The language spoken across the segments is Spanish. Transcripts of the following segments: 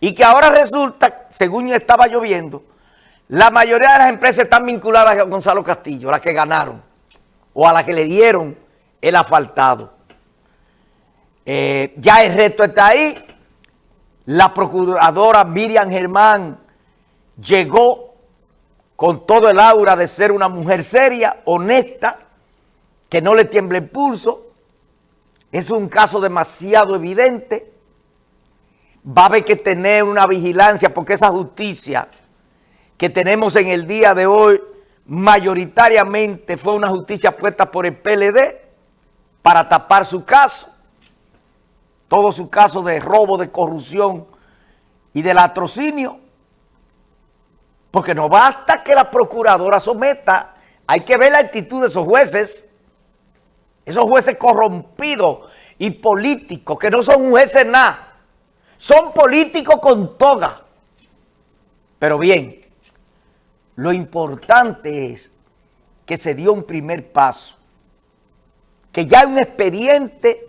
Y que ahora resulta, según estaba lloviendo, la mayoría de las empresas están vinculadas a Gonzalo Castillo, las que ganaron, o a las que le dieron el asfaltado. Eh, ya el reto está ahí. La procuradora Miriam Germán llegó con todo el aura de ser una mujer seria, honesta, que no le tiemble el pulso. Es un caso demasiado evidente. Va a haber que tener una vigilancia porque esa justicia que tenemos en el día de hoy mayoritariamente fue una justicia puesta por el PLD para tapar su caso. Todo su caso de robo, de corrupción y de latrocinio. Porque no basta que la procuradora someta, hay que ver la actitud de esos jueces, esos jueces corrompidos y políticos, que no son jueces nada, son políticos con toga. Pero bien, lo importante es que se dio un primer paso, que ya hay un expediente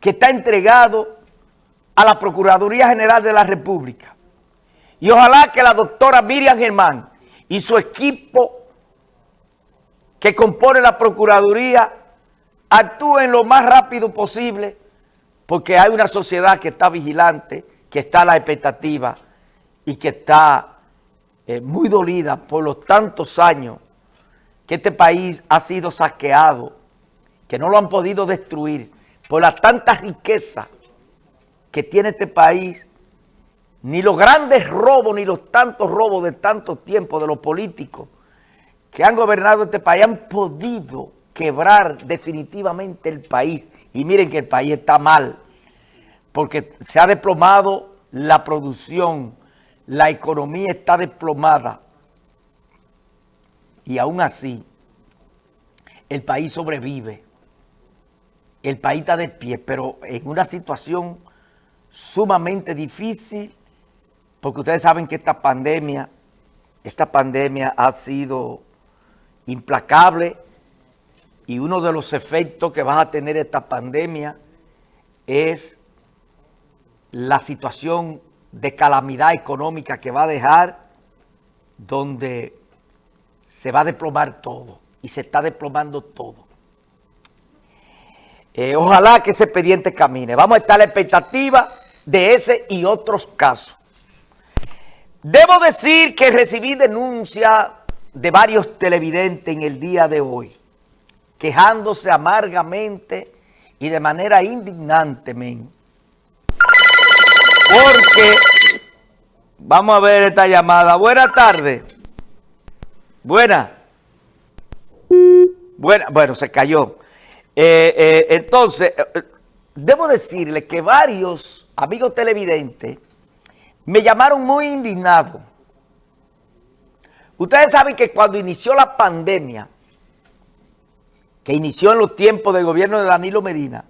que está entregado a la Procuraduría General de la República. Y ojalá que la doctora Miriam Germán y su equipo que compone la Procuraduría actúen lo más rápido posible porque hay una sociedad que está vigilante, que está a la expectativa y que está eh, muy dolida por los tantos años que este país ha sido saqueado, que no lo han podido destruir por la tanta riqueza que tiene este país, ni los grandes robos, ni los tantos robos de tanto tiempo de los políticos que han gobernado este país han podido quebrar definitivamente el país. Y miren que el país está mal, porque se ha desplomado la producción, la economía está desplomada. Y aún así, el país sobrevive el país está de pie, pero en una situación sumamente difícil, porque ustedes saben que esta pandemia, esta pandemia ha sido implacable y uno de los efectos que va a tener esta pandemia es la situación de calamidad económica que va a dejar donde se va a desplomar todo y se está desplomando todo. Eh, ojalá que ese expediente camine. Vamos a estar a la expectativa de ese y otros casos. Debo decir que recibí denuncia de varios televidentes en el día de hoy, quejándose amargamente y de manera indignante, men. Porque, vamos a ver esta llamada. Buenas tardes. Buena. Buena. Bueno, se cayó. Eh, eh, entonces, eh, debo decirle que varios amigos televidentes me llamaron muy indignado. Ustedes saben que cuando inició la pandemia, que inició en los tiempos del gobierno de Danilo Medina,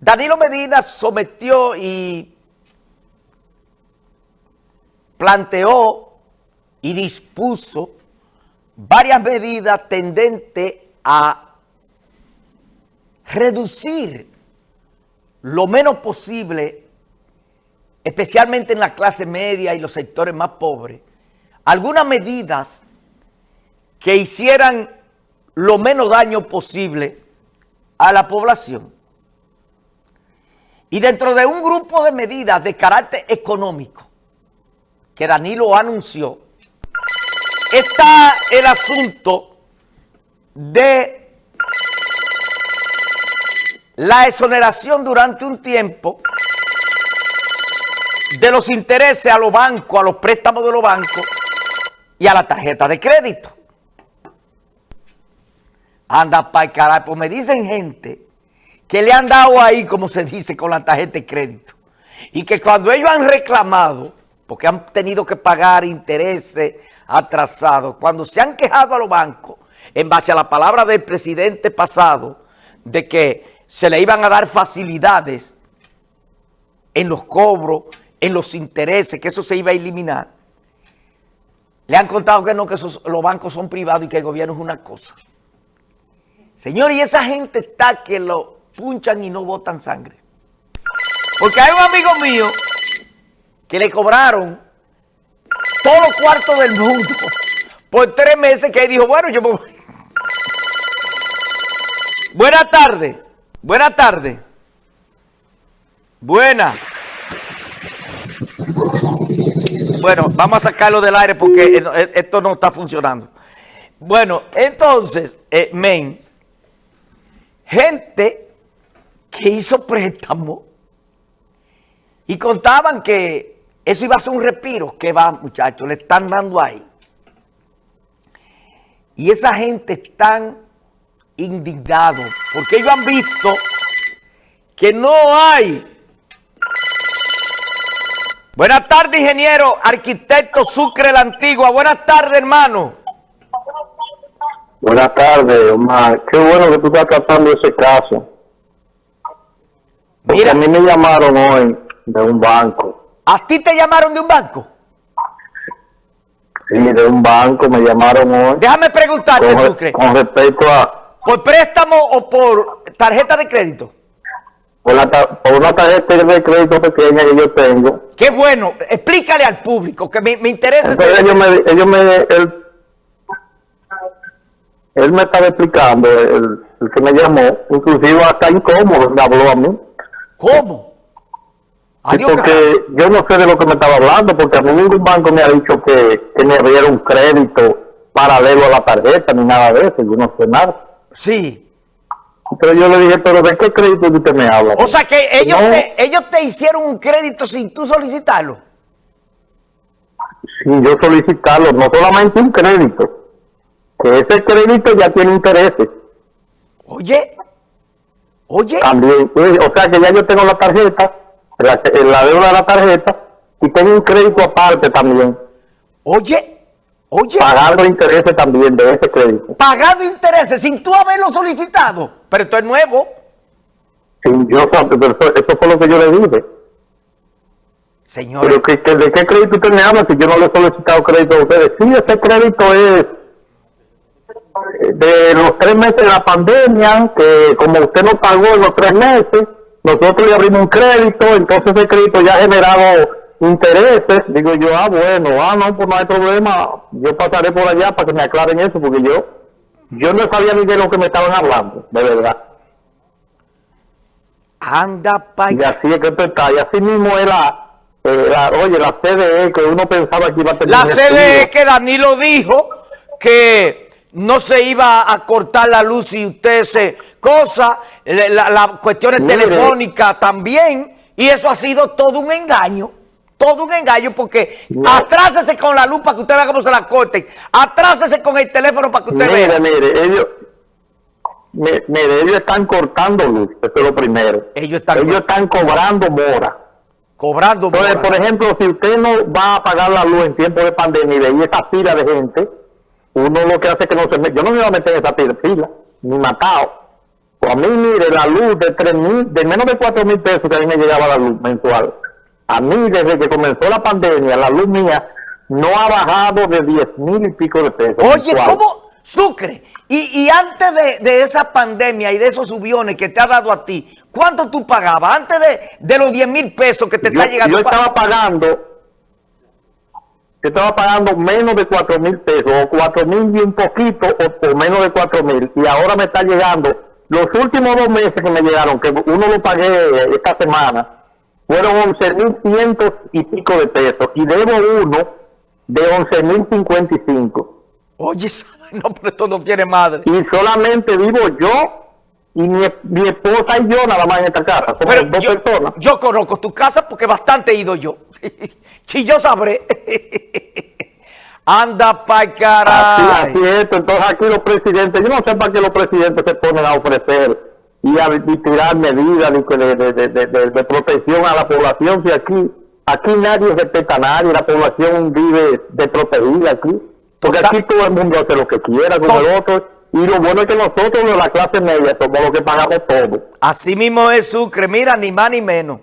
Danilo Medina sometió y planteó y dispuso varias medidas tendentes a reducir lo menos posible, especialmente en la clase media y los sectores más pobres, algunas medidas que hicieran lo menos daño posible a la población. Y dentro de un grupo de medidas de carácter económico que Danilo anunció, está el asunto de la exoneración durante un tiempo de los intereses a los bancos, a los préstamos de los bancos y a la tarjeta de crédito. Anda para el carajo, pues me dicen gente que le han dado ahí, como se dice, con la tarjeta de crédito. Y que cuando ellos han reclamado, porque han tenido que pagar intereses atrasados, cuando se han quejado a los bancos, en base a la palabra del presidente pasado, de que se le iban a dar facilidades en los cobros, en los intereses, que eso se iba a eliminar. Le han contado que no, que los bancos son privados y que el gobierno es una cosa. Señor, y esa gente está que lo punchan y no botan sangre. Porque hay un amigo mío que le cobraron todos los cuartos del mundo por tres meses que él dijo, bueno, yo me voy. Buenas tardes. Buenas tardes. Buena. Bueno, vamos a sacarlo del aire porque esto no está funcionando. Bueno, entonces, eh, men, gente que hizo préstamo y contaban que eso iba a ser un respiro. que va, muchachos? Le están dando ahí. Y esa gente están indignados porque ellos han visto que no hay. Buenas tardes, ingeniero, arquitecto Sucre la Antigua. Buenas tardes, hermano. Buenas tardes, Omar. Qué bueno que tú estás tratando ese caso. Mira, a mí me llamaron hoy de un banco. ¿A ti te llamaron de un banco? Sí, de un banco me llamaron hoy. Déjame preguntarte, Sucre. Con respecto a... ¿Por préstamo o por tarjeta de crédito? Por, la, por una tarjeta de crédito pequeña que yo tengo. Qué bueno. Explícale al público, que me, me interesa. ellos me, ellos me, él, él me estaba explicando, el, el que me llamó, inclusive hasta incómodo, me habló a mí. ¿Cómo? porque yo no sé de lo que me estaba hablando, porque a mí ningún banco me ha dicho que, que me abriera un crédito paralelo a la tarjeta, ni nada de eso, yo no sé nada. Sí. Pero yo le dije, pero ¿de qué crédito usted me habla? O sea que ellos, te, ellos te hicieron un crédito sin tú solicitarlo. Sin yo solicitarlo, no solamente un crédito, que ese crédito ya tiene intereses. Oye, oye. También, pues, o sea que ya yo tengo la tarjeta, la, la deuda de la tarjeta, y tengo un crédito aparte también. Oye, oye. Pagando intereses también de ese crédito. Pagando intereses sin tú haberlo solicitado. Pero esto es nuevo. Sí, yo, pero eso, fue lo que yo le dije. Señor. Pero que, ¿de qué crédito usted me habla si yo no le he solicitado crédito a ustedes? Sí, ese crédito es de los tres meses de la pandemia, que como usted no pagó en los tres meses, nosotros le abrimos un crédito, entonces ese crédito ya ha generado intereses. Digo yo, ah, bueno, ah, no, pues no hay problema, yo pasaré por allá para que me aclaren eso, porque yo, yo no sabía ni de lo que me estaban hablando, de verdad. Anda, pa' Y así es que esto está, y así mismo era, eh, oye, la CDE, que uno pensaba que iba a tener... La CDE que Danilo dijo que no se iba a cortar la luz si usted se cosa, la, la cuestiones telefónicas también, y eso ha sido todo un engaño, todo un engaño, porque atrásese con la luz para que usted vea cómo se la corten, atrásese con el teléfono para que usted vea. Mire, mire, ellos, mire, ellos están cortando luz, eso es lo primero. Ellos están, ellos están cobrando mora. Cobrando Entonces, por ejemplo, si usted no va a pagar la luz en tiempo de pandemia y esa fila de gente uno lo que hace es que no se mete, yo no me iba a meter en esa fila, ni matado. Pues a mí, mire, la luz de tres mil, de menos de cuatro mil pesos que a mí me llegaba la luz mensual. A mí, desde que comenzó la pandemia, la luz mía no ha bajado de diez mil y pico de pesos. Oye, ¿cómo? Sucre. Y, y antes de, de, esa pandemia y de esos subiones que te ha dado a ti, ¿cuánto tú pagabas? Antes de, de los diez mil pesos que te está llegando. Yo estaba pagando yo estaba pagando menos de 4 mil pesos, o 4 mil y un poquito, o, menos de 4 mil, y ahora me está llegando, los últimos dos meses que me llegaron, que uno lo pagué esta semana, fueron 11 mil cientos y pico de pesos, y debo uno de 11 mil 55. Oye, no, pero esto no tiene madre. Y solamente vivo yo y mi, esposa y yo nada más en esta casa. Somos dos yo, personas. Yo conozco tu casa porque bastante he ido yo. si yo sabré. Anda pa' caray. Así, es Entonces aquí los presidentes, yo no sé para qué los presidentes se ponen a ofrecer y a tirar medidas de, protección a la población. Si aquí, aquí nadie respeta a nadie, la población vive de protegida aquí. Porque aquí todo el mundo hace lo que quiera con el otro. Y lo bueno es que nosotros de la clase media somos los que pagamos todo. Así mismo es Sucre, mira, ni más ni menos.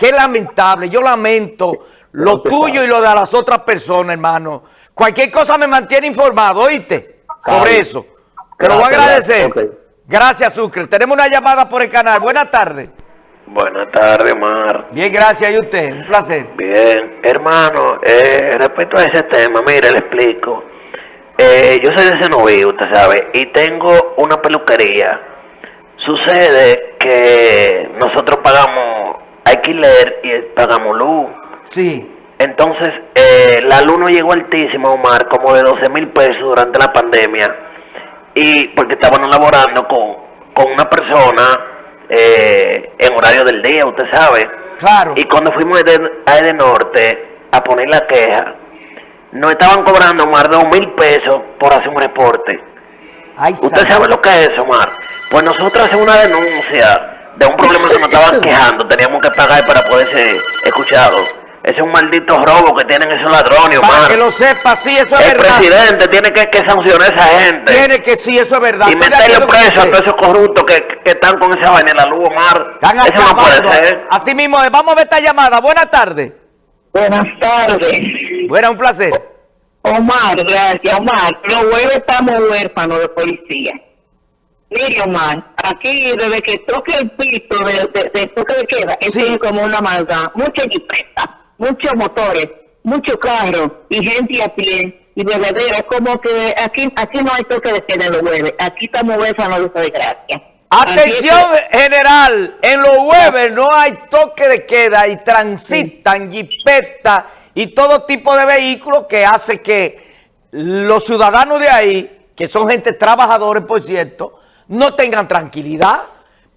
Qué lamentable, yo lamento lo tuyo y lo de las otras personas, hermano. Cualquier cosa me mantiene informado, ¿oíste? Sobre eso. Te lo voy a agradecer. Gracias, Sucre. Tenemos una llamada por el canal. Buenas tardes. Buenas tardes, Mar. Bien, gracias. ¿Y usted? Un placer. Bien. Hermano, eh, respecto a ese tema, mire, le explico. Eh, yo soy de Senoví, usted sabe, y tengo una peluquería. Sucede que nosotros pagamos alquiler y pagamos luz. Sí. Entonces, eh, la luz nos llegó altísima, Omar, como de 12 mil pesos durante la pandemia. Y porque estábamos laborando con, con una persona eh, en horario del día, usted sabe. Claro. Y cuando fuimos a Eden Norte a poner la queja, nos estaban cobrando más de dos mil pesos por hacer un reporte. Ay, ¿Usted sabe lo que es Omar? Pues nosotros hacemos una denuncia de un problema que nos estaban quejando, teníamos que pagar para poder ser escuchados. Ese es un maldito robo que tienen esos ladrones, Para Omar. que lo sepa, sí, eso es El verdad. presidente tiene que, que sancionar a esa gente. Tiene que sí, eso es verdad. y meterle preso a todos esos corruptos que, que están con esa vaina en la luz, Omar. Están Eso no puede acabando. ser. Así mismo, vamos a ver esta llamada. Buenas tardes. Buenas tardes. Buena, un placer. Omar, gracias, Omar. Los huevos estamos huérfanos de policía. Mire, Omar, aquí desde que toque el piso de, de- de toque de queda, esto Sí. es como una maldad. Mucha jipeta, muchos motores, muchos carros y gente a pie. Y de verdad, es como que aquí aquí no hay toque de queda en los huevos. Aquí estamos huérfanos de esa desgracia. Atención general, en los jueves no hay toque de queda y transitan jipetas y todo tipo de vehículos que hace que los ciudadanos de ahí, que son gente trabajadores por cierto, no tengan tranquilidad.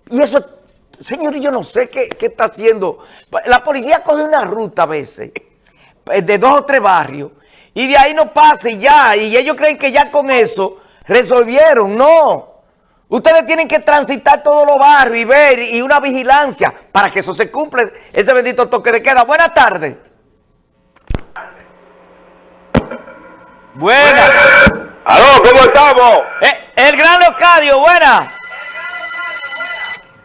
Y eso, señor, yo no sé qué, qué está haciendo. La policía coge una ruta a veces, eh, de dos o tres barrios, y de ahí no pasa y ya, y ellos creen que ya con eso resolvieron. No. Ustedes tienen que transitar todos los barrios y ver y una vigilancia para que eso se cumpla, ese bendito toque de queda. Buenas tardes. Buenas. Aló, ¿cómo estamos? Eh, el gran Leocadio, buenas.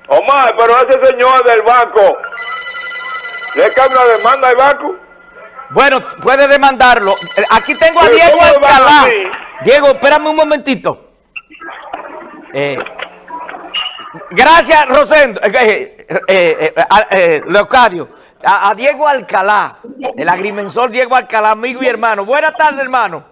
Omar, pero ese señor del banco, ¿le cae una demanda al banco? Bueno, puede demandarlo. Eh, Aquí tengo a Diego ¿cómo van Alcalá. Diego, espérame un momentito. Eh, gracias, Rosendo. Eh, a- eh, Leocadio. A, a Diego Alcalá, el agrimensor Diego Alcalá, amigo y hermano. Buenas tardes, hermano.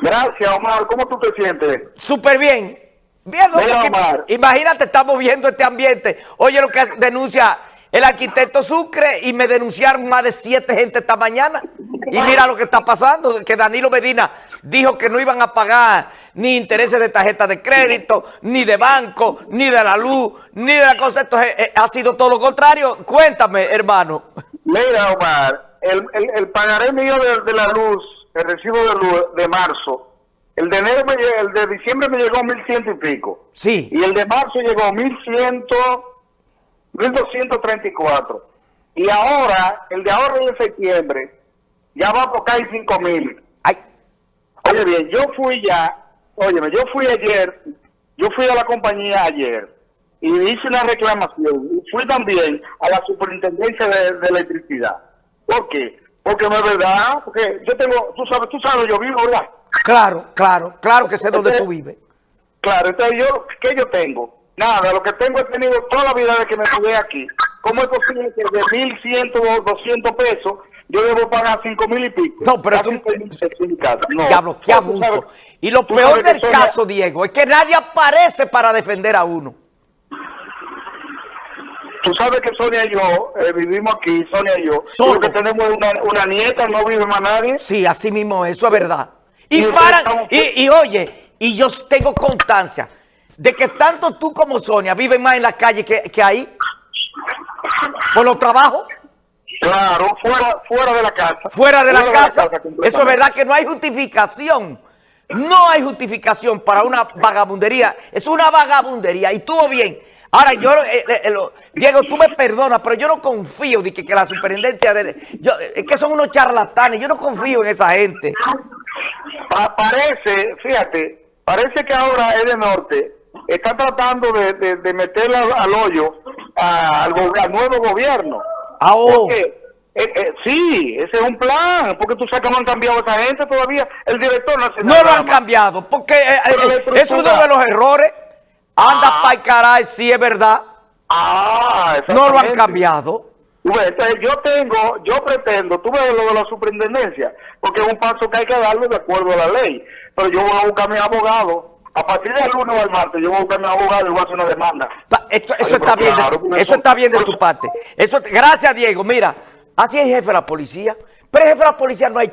Gracias, Omar. ¿Cómo tú te sientes? Súper bien. Bien. Mira, Omar. imagínate, estamos viendo este ambiente. Oye lo que denuncia el arquitecto Sucre y me denunciaron más de siete gente esta mañana. Y mira lo que está pasando, que Danilo Medina dijo que no iban a pagar ni intereses de tarjeta de crédito, ni de banco, ni de la luz, ni de la cosa. Esto es- eh, ha sido todo lo contrario. Cuéntame, hermano. Mira, Omar, el, el, el pagaré mío de, de la luz, el recibo de de marzo, el de enero me el de diciembre me llegó mil ciento y pico. Sí. Y el de marzo llegó mil ciento, mil doscientos treinta y cuatro. Y ahora, el de ahora de septiembre, ya va tocar cinco mil. Ay, Oye bien, yo fui ya, óyeme, yo fui ayer, yo fui a la compañía ayer y hice una reclamación y fui también a la superintendencia de, de electricidad. ¿Por qué? Porque no es verdad, porque yo tengo, tú sabes, tú sabes, yo vivo, ¿verdad? claro, claro, claro que sé dónde tú vives. Claro, entonces yo, ¿qué yo tengo? Nada, lo que tengo he tenido toda la vida de que me mudé aquí. ¿Cómo es posible que de mil ciento o doscientos pesos yo debo pagar cinco mil y pico? No, pero tú-. No. Diablo, qué abuso. sabes- y lo peor del caso, Diego, es que nadie aparece para defender a uno. Tú sabes que Sonia y yo eh, vivimos aquí, Sonia y yo. Solo. Lo que tenemos una, una nieta, no vive más nadie. Sí, así mismo, eso es verdad. Y Y para, estamos- y, y oye, y yo tengo constancia de que tanto tú como Sonia viven más en la calle que, que ahí, por los trabajos, Claro, fuera, fuera de la casa. fuera de la casa. Eso es verdad que no hay justificación. No hay justificación para una vagabundería. Es una vagabundería. Y estuvo bien. Ahora, yo, eh, eh, lo- Diego, tú me perdonas, pero yo no confío de que, que la superintendencia de... Yo, es que son unos charlatanes. Yo no confío en esa gente. Pa- parece, fíjate, parece que ahora es de norte. Está tratando de, de, de meter al, al hoyo a- al, nuevo gobierno. Ah, oh. Porque, eh, eh, sí, ese es un plan. Porque tú sabes que no han cambiado a esa gente todavía. El director nacional. No lo han más. cambiado, porque eh, la eh, es uno de los errores. Anda Ah. pa'l caray, sí es verdad. Ah, No lo han cambiado. Entonces yo tengo, yo pretendo, tú ves lo de la superintendencia, porque es un paso que hay que darle de acuerdo a la ley. Pero yo voy a buscar a mi abogado. A partir del lunes o el martes, yo voy a buscar a mi abogado y voy a hacer una demanda. Esto, eso Ay, está bien, claro, eso eso- está bien de tu parte. Eso, gracias, Diego. Mira, así es jefe de la policía. Pero el jefe de la policía no ha hecho